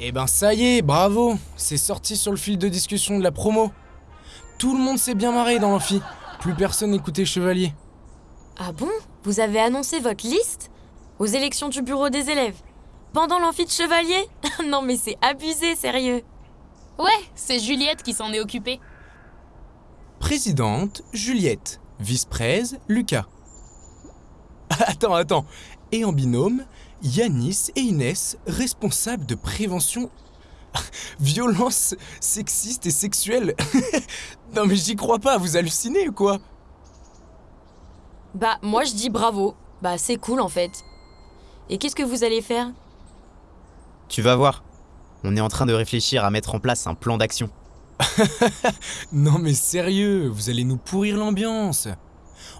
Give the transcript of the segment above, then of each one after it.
Eh ben ça y est, bravo C'est sorti sur le fil de discussion de la promo. Tout le monde s'est bien marré dans l'amphi. Plus personne n'écoutait Chevalier. Ah bon? Vous avez annoncé votre liste? Aux élections du bureau des élèves Pendant l'amphi de chevalier? Non mais c'est abusé, sérieux Ouais, c'est Juliette qui s'en est occupée. Présidente, Juliette. Vice-prèse, Lucas. Attends, attends. Et en binôme, Yanis et Inès, responsables de prévention violence sexiste et sexuelle. non mais j'y crois pas, vous hallucinez ou quoi? Bah moi je dis bravo. Bah c'est cool en fait. Et qu'est-ce que vous allez faire? Tu vas voir. On est en train de réfléchir à mettre en place un plan d'action. Non mais sérieux, vous allez nous pourrir l'ambiance.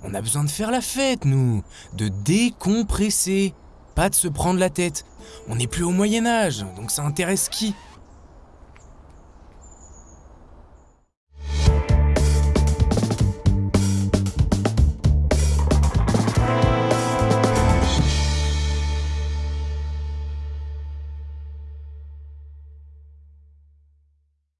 On a besoin de faire la fête, nous. De décompresser. Pas de se prendre la tête. On n'est plus au Moyen Âge, donc ça intéresse qui?